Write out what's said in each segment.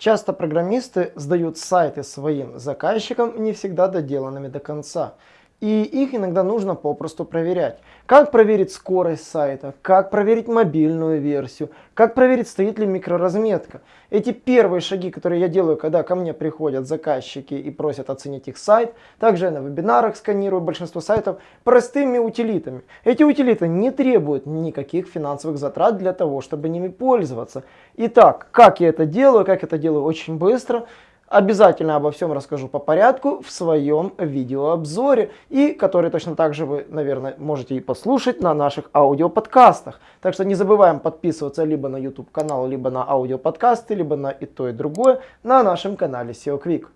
Часто программисты сдают сайты своим заказчикам не всегда доделанными до конца. И их иногда нужно попросту проверять. Как проверить скорость сайта, как проверить мобильную версию, как проверить, стоит ли микроразметка. Эти первые шаги, которые я делаю, когда ко мне приходят заказчики и просят оценить их сайт. Также я на вебинарах сканирую большинство сайтов простыми утилитами. Эти утилиты не требуют никаких финансовых затрат для того, чтобы ними пользоваться. Итак, как я это делаю? Как это делаю очень быстро. Обязательно обо всем расскажу по порядку в своем видеообзоре, и который точно так же вы, наверное, можете и послушать на наших аудиоподкастах. Так что не забываем подписываться либо на YouTube канал, либо на аудиоподкасты, либо на и то, и другое на нашем канале SEO Quick.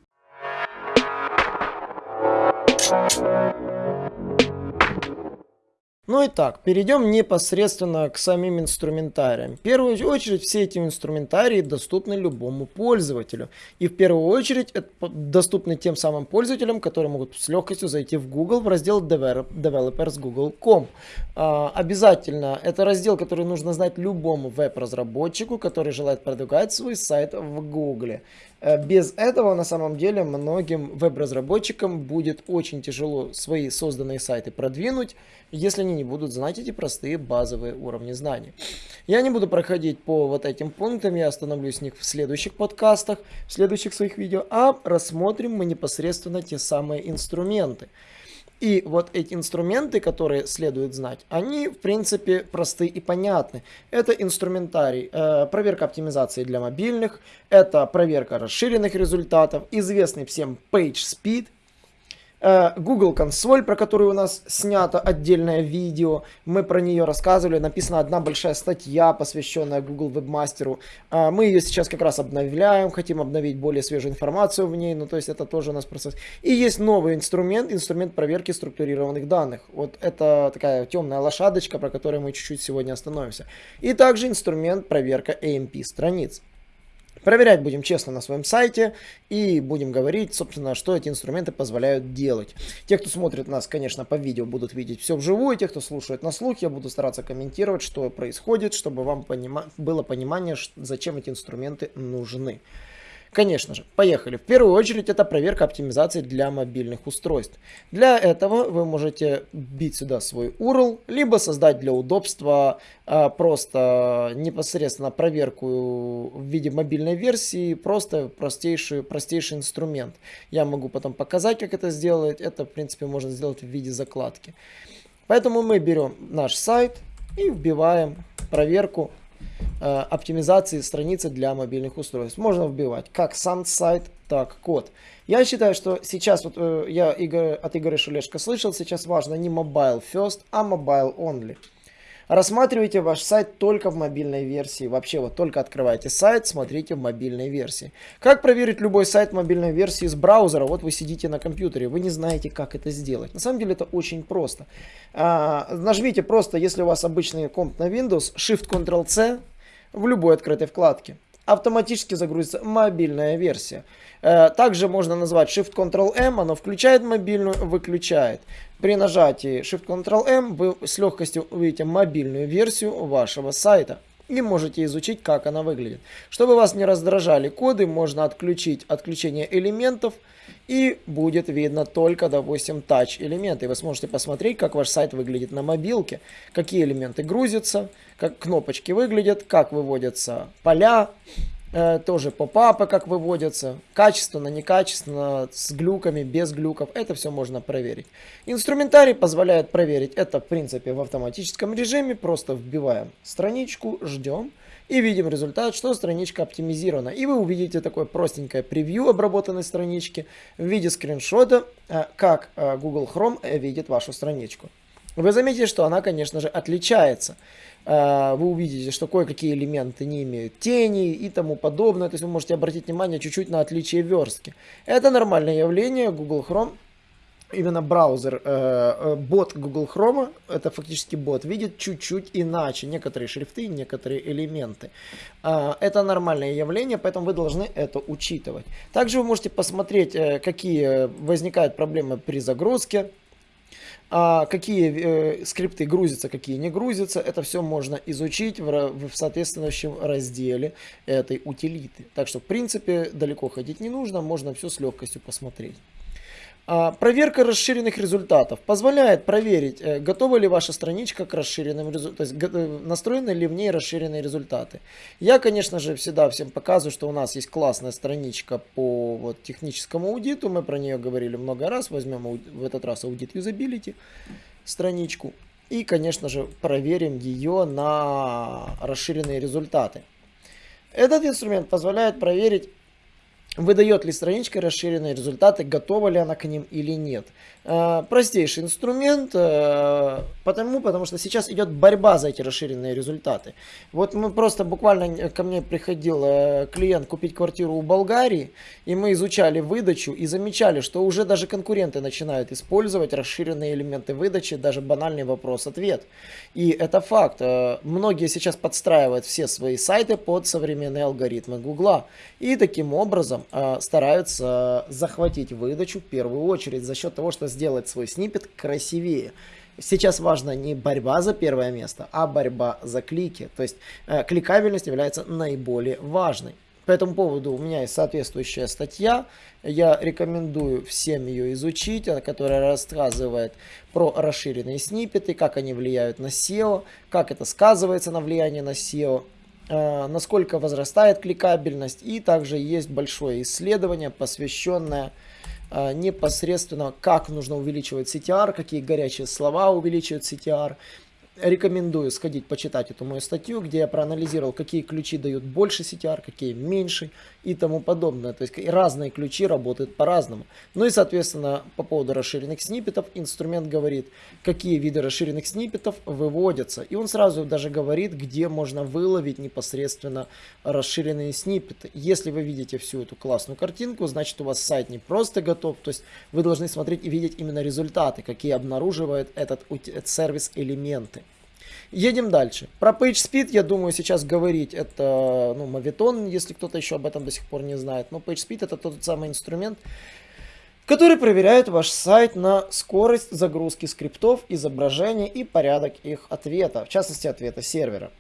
Ну и так, перейдем непосредственно к самим инструментариям. В первую очередь, все эти инструментарии доступны любому пользователю. И в первую очередь, это доступны тем самым пользователям, которые могут с легкостью зайти в Google в раздел Developers Google.com. А, обязательно, это раздел, который нужно знать любому веб-разработчику, который желает продвигать свой сайт в Google. Э, без этого на самом деле многим веб-разработчикам будет очень тяжело свои созданные сайты продвинуть, если не будут знать эти простые базовые уровни знаний. Я не буду проходить по вот этим пунктам, я остановлюсь с них в следующих подкастах, в следующих своих видео, а рассмотрим мы непосредственно те самые инструменты. И вот эти инструменты, которые следует знать, они в принципе просты и понятны. Это инструментарий, э, проверка оптимизации для мобильных, это проверка расширенных результатов, известный всем PageSpeed, Google консоль, про которую у нас снято отдельное видео. Мы про нее рассказывали. Написана одна большая статья, посвященная Google Webmaster. Э, мы ее сейчас как раз обновляем, хотим обновить более свежую информацию в ней. Ну, то есть это тоже у нас процесс. И есть новый инструмент, инструмент проверки структурированных данных. Вот это такая темная лошадочка, про которую мы чуть-чуть сегодня остановимся. И также инструмент проверка AMP страниц. Проверять будем честно на своем сайте и будем говорить, собственно, что эти инструменты позволяют делать. Те, кто смотрит нас, конечно, по видео, будут видеть все вживую. Те, кто слушает на слух, я буду стараться комментировать, что происходит, чтобы вам понима было понимание, зачем эти инструменты нужны. Конечно же, поехали. В первую очередь это проверка оптимизации для мобильных устройств. Для этого вы можете бить сюда свой URL, либо создать для удобства а, просто непосредственно проверку в виде мобильной версии, просто простейший, простейший инструмент. Я могу потом показать, как это сделать. Это, в принципе, можно сделать в виде закладки. Поэтому мы берем наш сайт и вбиваем проверку оптимизации страницы для мобильных устройств. Можно вбивать как сам сайт, так код. Я считаю, что сейчас, вот э, я от Игоря Шулешко слышал, сейчас важно не mobile first, а mobile only. Рассматривайте ваш сайт только в мобильной версии. Вообще вот только открывайте сайт, смотрите в мобильной версии. Как проверить любой сайт в мобильной версии с браузера? Вот вы сидите на компьютере, вы не знаете, как это сделать. На самом деле это очень просто. А, нажмите просто, если у вас обычный комп на Windows, Shift-Ctrl-C в любой открытой вкладке. Автоматически загрузится мобильная версия. Э, также можно назвать Shift-Ctrl-M, оно включает мобильную, выключает. При нажатии Shift-Ctrl-M вы с легкостью увидите мобильную версию вашего сайта и можете изучить, как она выглядит. Чтобы вас не раздражали коды, можно отключить отключение элементов, и будет видно только, допустим, touch элементы. Вы сможете посмотреть, как ваш сайт выглядит на мобилке, какие элементы грузятся, как кнопочки выглядят, как выводятся поля, тоже попапы как выводятся, качественно, некачественно, с глюками, без глюков, это все можно проверить. Инструментарий позволяет проверить это, в принципе, в автоматическом режиме, просто вбиваем страничку, ждем и видим результат, что страничка оптимизирована. И вы увидите такое простенькое превью обработанной странички в виде скриншота, э, как э, Google Chrome э, видит вашу страничку. Вы заметите, что она, конечно же, отличается. Вы увидите, что кое-какие элементы не имеют тени и тому подобное. То есть вы можете обратить внимание чуть-чуть на отличие верстки. Это нормальное явление. Google Chrome именно браузер, э, э, бот Google Chrome, это фактически бот, видит чуть-чуть иначе некоторые шрифты, некоторые элементы. Э, это нормальное явление, поэтому вы должны это учитывать. Также вы можете посмотреть, э, какие возникают проблемы при загрузке. А какие э, скрипты грузятся, какие не грузятся, это все можно изучить в, в соответствующем разделе этой утилиты. Так что, в принципе, далеко ходить не нужно, можно все с легкостью посмотреть. А, проверка расширенных результатов позволяет проверить, э, готова ли ваша страничка к расширенным результатам, то есть э, настроены ли в ней расширенные результаты. Я, конечно же, всегда всем показываю, что у нас есть классная страничка по вот, техническому аудиту, мы про нее говорили много раз, возьмем в этот раз аудит юзабилити страничку и, конечно же, проверим ее на расширенные результаты. Этот инструмент позволяет проверить выдает ли страничка расширенные результаты, готова ли она к ним или нет. Э, простейший инструмент, э, потому, потому что сейчас идет борьба за эти расширенные результаты. Вот мы просто буквально ко мне приходил э, клиент купить квартиру у Болгарии, и мы изучали выдачу и замечали, что уже даже конкуренты начинают использовать расширенные элементы выдачи, даже банальный вопрос-ответ. И это факт. Многие сейчас подстраивают все свои сайты под современные алгоритмы Гугла. И таким образом э, стараются захватить выдачу в первую очередь за счет того, что сделать свой снипет красивее. Сейчас важна не борьба за первое место, а борьба за клики. То есть э, кликабельность является наиболее важной. По этому поводу у меня есть соответствующая статья. Я рекомендую всем ее изучить, которая рассказывает про расширенные сниппеты, как они влияют на SEO, как это сказывается на влиянии на SEO. Э, насколько возрастает кликабельность. И также есть большое исследование, посвященное э, непосредственно, как нужно увеличивать CTR, какие горячие слова увеличивают CTR, рекомендую сходить почитать эту мою статью, где я проанализировал, какие ключи дают больше CTR, какие меньше и тому подобное. То есть разные ключи работают по-разному. Ну и, соответственно, по поводу расширенных сниппетов, инструмент говорит, какие виды расширенных сниппетов выводятся. И он сразу даже говорит, где можно выловить непосредственно расширенные сниппеты. Если вы видите всю эту классную картинку, значит у вас сайт не просто готов, то есть вы должны смотреть и видеть именно результаты, какие обнаруживает этот, сервис элементы. Едем дальше. Про PageSpeed, я думаю, сейчас говорить это, ну, Maviton, если кто-то еще об этом до сих пор не знает. Но PageSpeed это тот самый инструмент, который проверяет ваш сайт на скорость загрузки скриптов, изображений и порядок их ответа, в частности ответа сервера.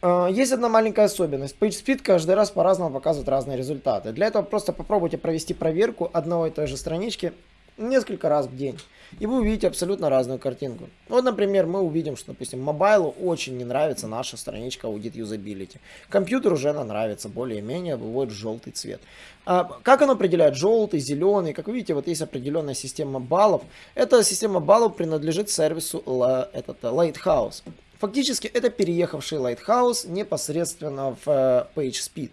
А, есть одна маленькая особенность. PageSpeed каждый раз по-разному показывает разные результаты. Для этого просто попробуйте провести проверку одной и той же странички несколько раз в день. И вы увидите абсолютно разную картинку. Вот, например, мы увидим, что, допустим, мобайлу очень не нравится наша страничка Audit Usability. Компьютеру уже она нравится, более-менее выводит желтый цвет. А как оно определяет желтый, зеленый? Как вы видите, вот есть определенная система баллов. Эта система баллов принадлежит сервису этот, Lighthouse. Фактически это переехавший Lighthouse непосредственно в э, PageSpeed.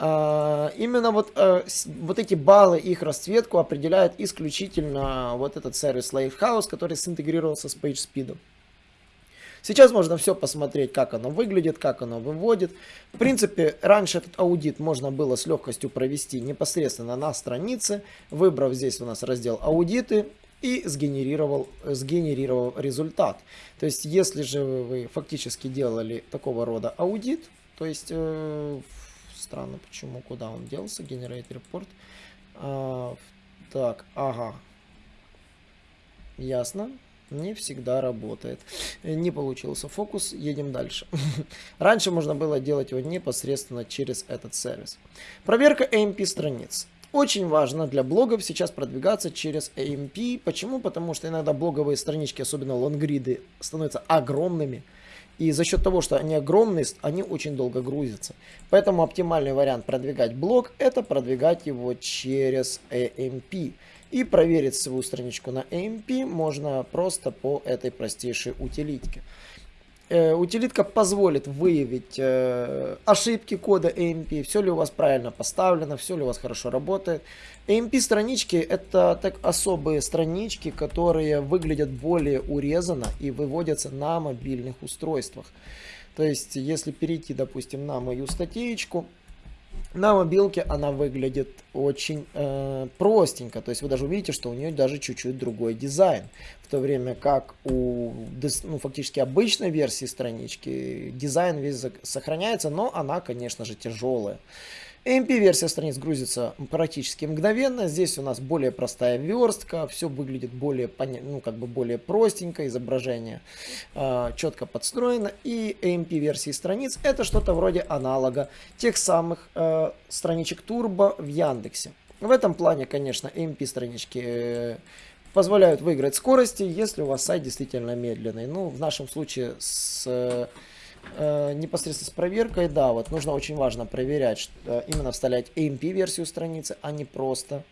А, именно вот, а, вот эти баллы, их расцветку определяет исключительно вот этот сервис Lighthouse, который синтегрировался с PageSpeed. Сейчас можно все посмотреть, как оно выглядит, как оно выводит. В принципе, раньше этот аудит можно было с легкостью провести непосредственно на странице, выбрав здесь у нас раздел «Аудиты», и сгенерировал, сгенерировал результат. То есть, если же вы фактически делали такого рода аудит, то есть э, Странно, почему, куда он делся, Generate Report. А, так, ага. Ясно. Не всегда работает. Не получился фокус, едем дальше. Раньше можно было делать его непосредственно через этот сервис. Проверка AMP страниц. Очень важно для блогов сейчас продвигаться через AMP. Почему? Потому что иногда блоговые странички, особенно лонгриды, становятся огромными. И за счет того, что они огромные, они очень долго грузятся. Поэтому оптимальный вариант продвигать блог, это продвигать его через AMP. И проверить свою страничку на AMP можно просто по этой простейшей утилитке. Э, утилитка позволит выявить э, ошибки кода AMP, все ли у вас правильно поставлено, все ли у вас хорошо работает. AMP странички это так особые странички, которые выглядят более урезанно и выводятся на мобильных устройствах. То есть, если перейти, допустим, на мою статейку, на мобилке она выглядит очень э, простенько, то есть вы даже увидите, что у нее даже чуть-чуть другой дизайн, в то время как у ну, фактически обычной версии странички дизайн весь сохраняется, но она, конечно же, тяжелая. AMP-версия страниц грузится практически мгновенно. Здесь у нас более простая верстка, все выглядит более, ну, как бы более простенько, изображение э, четко подстроено. И AMP-версии страниц это что-то вроде аналога тех самых э, страничек Turbo в Яндексе. В этом плане, конечно, AMP-странички э, позволяют выиграть скорости, если у вас сайт действительно медленный. Ну, в нашем случае с э, непосредственно с проверкой, да, вот нужно очень важно проверять, что, э, именно вставлять AMP-версию страницы, а не просто.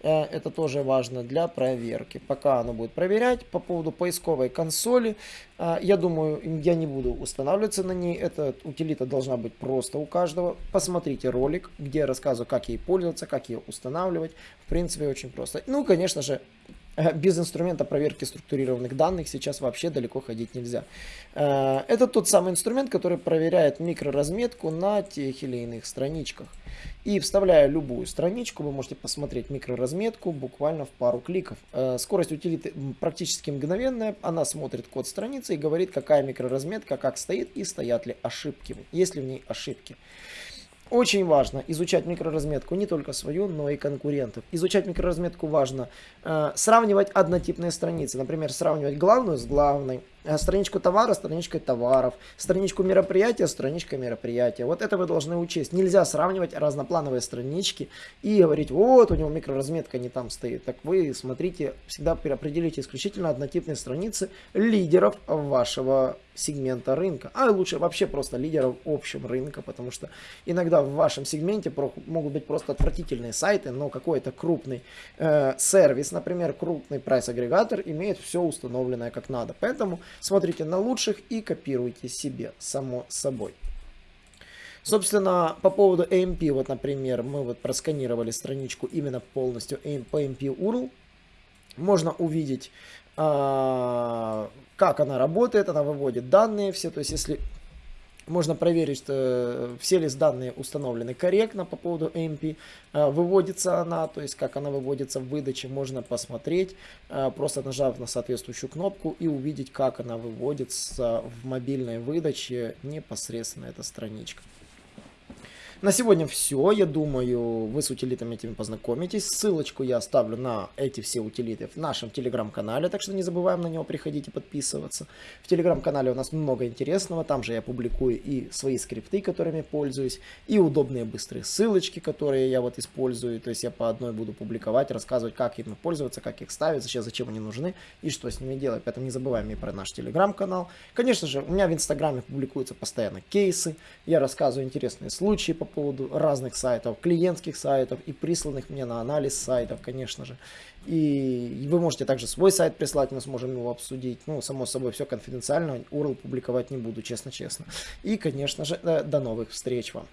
Э, это тоже важно для проверки. Пока оно будет проверять по поводу поисковой консоли, э, я думаю, я не буду устанавливаться на ней. Эта утилита должна быть просто у каждого. Посмотрите ролик, где я рассказываю, как ей пользоваться, как ее устанавливать. В принципе, очень просто. Ну, конечно же, Э, без инструмента проверки структурированных данных сейчас вообще далеко ходить нельзя. Э, это тот самый инструмент, который проверяет микроразметку на тех или иных страничках. И вставляя любую страничку, вы можете посмотреть микроразметку буквально в пару кликов. Э, скорость утилиты практически мгновенная. Она смотрит код страницы и говорит, какая микроразметка, как стоит и стоят ли ошибки, есть ли в ней ошибки. Очень важно изучать микроразметку не только свою, но и конкурентов. Изучать микроразметку важно э, сравнивать однотипные страницы. Например, сравнивать главную с главной, страничку товара страничкой товаров, страничку мероприятия страничкой мероприятия. Вот это вы должны учесть. Нельзя сравнивать разноплановые странички и говорить, вот у него микроразметка не там стоит. Так вы смотрите, всегда определите исключительно однотипные страницы лидеров вашего сегмента рынка. А лучше вообще просто лидеров общем рынка, потому что иногда в вашем сегменте могут быть просто отвратительные сайты, но какой-то крупный э, сервис, например, крупный прайс-агрегатор имеет все установленное как надо. Поэтому смотрите на лучших и копируйте себе, само собой. Собственно, по поводу AMP, вот, например, мы вот просканировали страничку именно полностью по AMP URL. Можно увидеть, а, как она работает, она выводит данные все, то есть если можно проверить, что э, все ли данные установлены корректно по поводу AMP. Э, выводится она, то есть как она выводится в выдаче, можно посмотреть, э, просто нажав на соответствующую кнопку и увидеть, как она выводится в мобильной выдаче непосредственно эта страничка. На сегодня все. Я думаю, вы с утилитами этими познакомитесь. Ссылочку я оставлю на эти все утилиты в нашем телеграм-канале, так что не забываем на него приходить и подписываться. В телеграм-канале у нас много интересного. Там же я публикую и свои скрипты, которыми пользуюсь, и удобные быстрые ссылочки, которые я вот использую. То есть я по одной буду публиковать, рассказывать, как ими пользоваться, как их ставить, зачем, зачем они нужны и что с ними делать. Поэтому не забываем и про наш телеграм-канал. Конечно же, у меня в инстаграме публикуются постоянно кейсы. Я рассказываю интересные случаи по поводу разных сайтов, клиентских сайтов и присланных мне на анализ сайтов, конечно же. И вы можете также свой сайт прислать, мы сможем его обсудить. Ну, само собой, все конфиденциально, URL публиковать не буду, честно-честно. И, конечно же, до новых встреч вам.